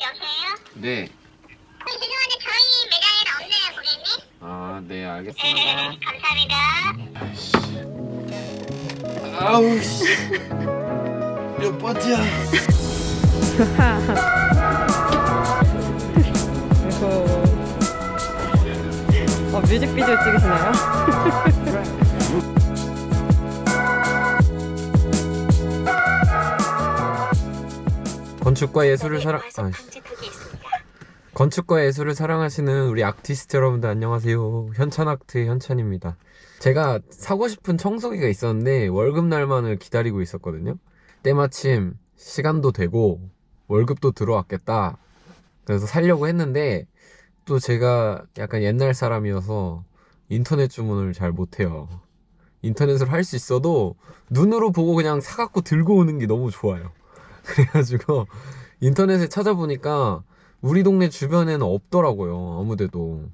여보세요? 네. 어, 죄송한데 저희 매장에는 없네요, 고객님. 아, 네, 네, 알겠습니다. 감사합니다. 아이씨. 아우 씨. 몇 번째야? 그리고 어, 뮤직비디오 찍으시나요? 건축과 예술을 사랑 아, 건축과 예술을 사랑하시는 우리 아티스트 여러분들 안녕하세요. 현찬아트의 현찬입니다. 제가 사고 싶은 청소기가 있었는데 월급날만을 기다리고 있었거든요. 때마침 시간도 되고 월급도 들어왔겠다. 그래서 살려고 했는데 또 제가 약간 옛날 사람이어서 인터넷 주문을 잘 못해요. 인터넷으로 할 수 있어도 눈으로 보고 그냥 사갖고 들고 오는 게 너무 좋아요. 그래가지고 인터넷에 찾아보니까 우리 동네 주변에는 없더라고요. 아무데도.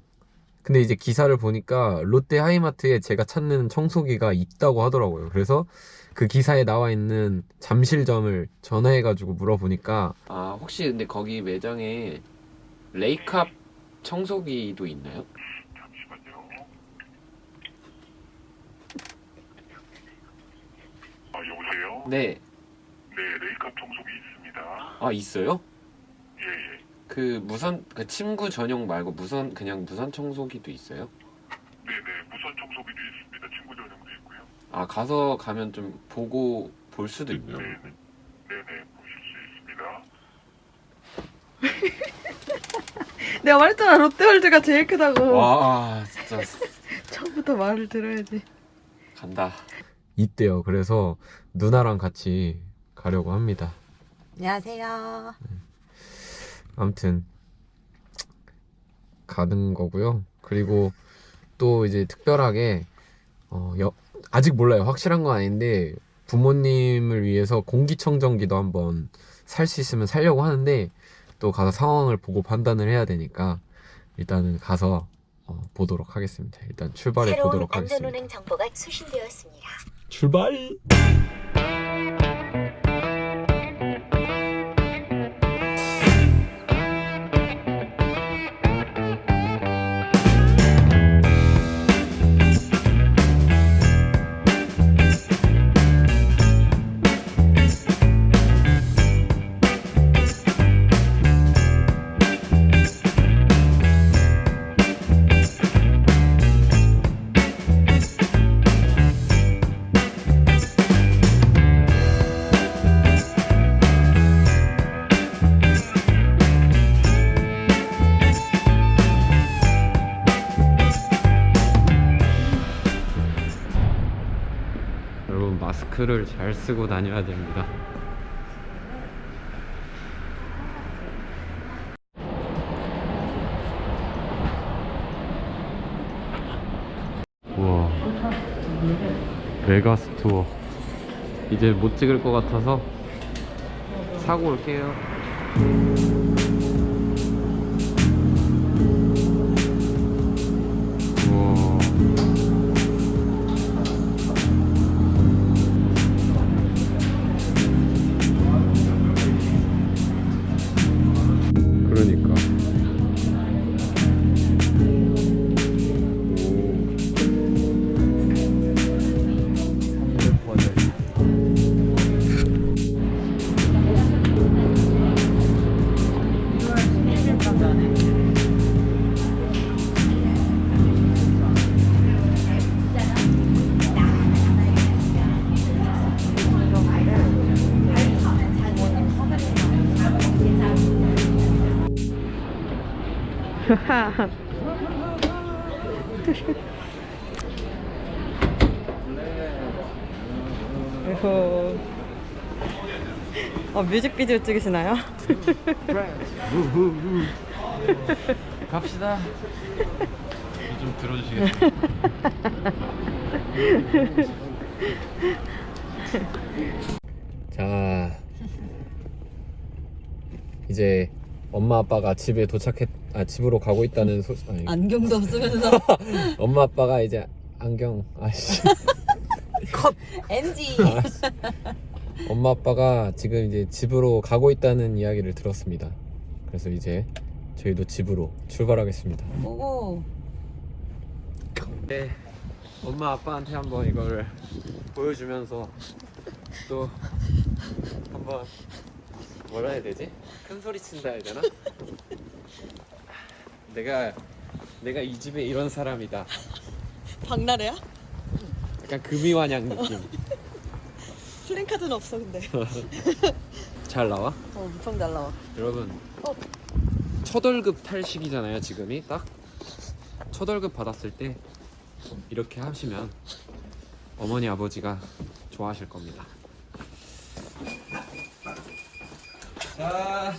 근데 이제 기사를 보니까 롯데 하이마트에 제가 찾는 청소기가 있다고 하더라고요. 그래서 그 기사에 나와 있는 잠실점을 전화해 가지고 물어보니까 아 혹시 근데 거기 매장에 레이캅 청소기도 있나요? 아, 여보세요? 네. 네, 레이캅 청소기 있습니다. 아 있어요? 예, 예. 그 무선 그 침구 전용 말고 무선 그냥 무선 청소기도 있어요? 네, 네. 무선 청소기도 있습니다. 친구 전용도 있고요. 아 가서 가면 좀 보고 볼 수도? 네, 네. 네, 네. 보실 수 있습니다. 내가 말했잖아 롯데월드가 제일 크다고 와 진짜 처음부터 말을 들어야지 간다. 있대요. 그래서 누나랑 같이 가려고 합니다. 안녕하세요 아무튼 가는 거고요. 그리고 또 이제 특별하게 어, 여- 아직 몰라요. 확실한 건 아닌데 부모님을 위해서 공기청정기도 한번 살 수 있으면 살려고 하는데 또 가서 상황을 보고 판단을 해야 되니까 일단은 가서 어, 보도록 하겠습니다. 일단 출발해 새로운 보도록 하겠습니다. 안전운행 정보가 수신되었습니다. 출발! 마스크를 잘 쓰고 다녀야 됩니다. 우와 메가스 투어 이제 못 찍을 것 같아서 사고 올게요. 그리고 어, 뮤직비디오 찍으시나요? 갑시다. 좀 들어주시겠어요? 자, 이제 엄마 아빠가 집에 도착했, 아 집으로 가고 있다는 소, 아니, 안경도 없으면서 엄마 아빠가 이제 안경, 아씨, 컷. NG 엄마 아빠가 지금 이제 집으로 가고 있다는 이야기를 들었습니다. 그래서 이제 저희도 집으로 출발하겠습니다. 오고. 네, 엄마 아빠한테 한번 이거를 보여주면서 또 한번 뭐라 해야 되지? 큰 소리 친다 해야 되나? 내가 내가 이 집에 이런 사람이다. 박나래야? 약간 금이환양 느낌. 플랜카드는 없어 근데. 잘 나와? 어, 엄청 잘 나와. 여러분 어. 첫 월급 탈 시기잖아요 지금이 딱 첫 월급 받았을 때 이렇게 하시면 어머니 아버지가 좋아하실 겁니다 자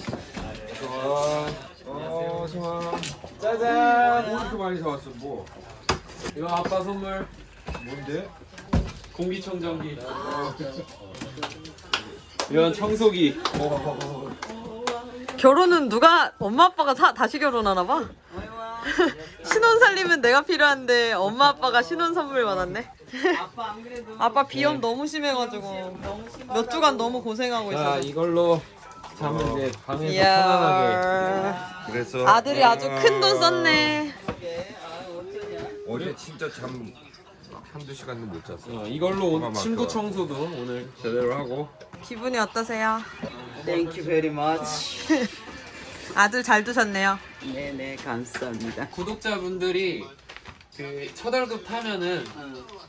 어, 좋아. 짜잔 뭐 이렇게 많이 사왔어 뭐 이거 아빠 선물 뭔데? 공기청정기 이런 청소기 결혼은 누가 엄마 아빠가 사, 다시 결혼하나 봐. 신혼 살림은 내가 필요한데 엄마 아빠가 신혼 선물 받았네. 아빠 안 그래도 아빠 비염 너무 심해가지고 몇 주간 너무 고생하고 자 있어. 이걸로 자면 이제 방에서 편안하게 이야. 그래서 아들이 아주 큰 돈 썼네. 어제 진짜 잠 한두 시간도 못 잤어 어, 이걸로 온 많더라. 청소도 오늘 제대로 하고 기분이 어떠세요? Thank you very much. 아들 잘 두셨네요. 네네 감사합니다. 구독자분들이 그 첫월급 타면은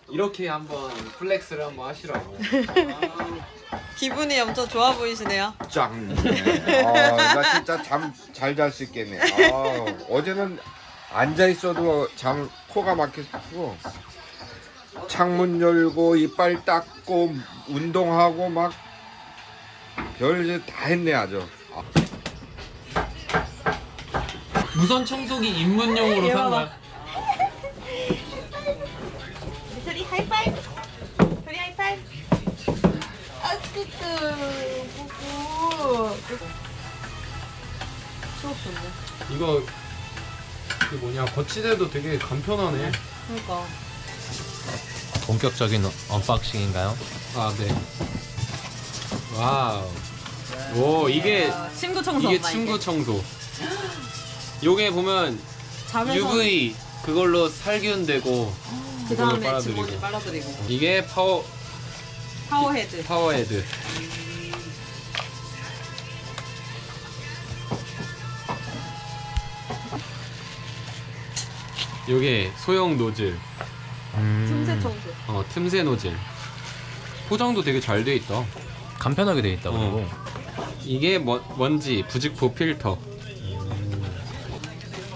이렇게 한번 flex를 한번 하시라고 기분이 엄청 좋아 보이시네요. 짱. 아 나 진짜 잠 잘 잘 수 있겠네. 아 어제는 앉아 있어도 잠 코가 막혔고 창문 열고 이빨 닦고 운동하고 막 별일 다 했네 아주. 무선 청소기 입문용으로 산 거야? 소리 하이파이브 소리 하이파이브 아 뜨뜨 부부 이거 그 뭐냐? 거치대도 되게 간편하네. 그러니까. 본격적인 unboxing인가요? 아 네. wow. 오 이게 친구 청소 이게 엄마 친구 청소. 요게 보면 UV 그걸로 살균 되고 그 그걸로 다음에 빨아들이고. 직원이 빨아들이고. 이게 파워 파워헤드. 파워헤드 요게 소형 노즐. 틈새 청소. 어 틈새 노즐. 포장도 되게 잘 돼 있다. 간편하게 돼 있다 어. 그리고. 이게 뭐, 먼지 부직포 필터.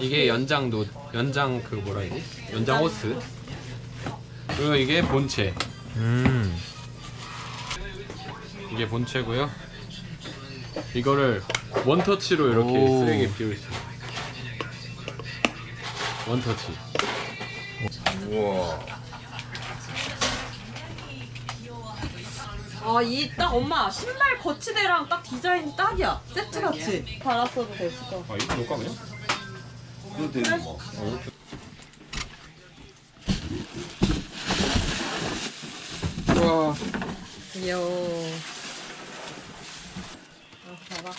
이게 연장 노 연장 그 뭐라 해야 지 연장 호스. 그리고 이게 본체. 음. 이게 본체고요. 이거를 원터치로 이렇게 오. 쓰레기 비울 수 있어요 원터치 우와 아, 이 딱 엄마 신발 거치대랑 딱 디자인 딱이야. 세트 같이. 달았어도 됐을 것 같아. 아 이거 놓을까 그냥? 그거 되는 거 우와 귀여워. 아, 봐봐.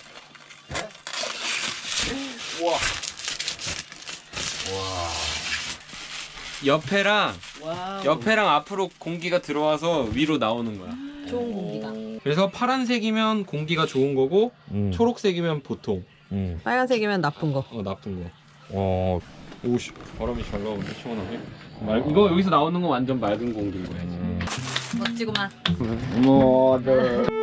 옆에랑 와우. 옆에랑 앞으로 공기가 들어와서 위로 나오는 거야 좋은 공기가. 그래서 파란색이면 공기가 좋은 거고 음. 초록색이면 보통 음. 빨간색이면 나쁜 거. 어 나쁜 거 어 오씨 바람이 잘 나오는데 시원하게 말, 이거 여기서 나오는 건 완전 맑은 공기인 거야 음. 멋지구만. 모두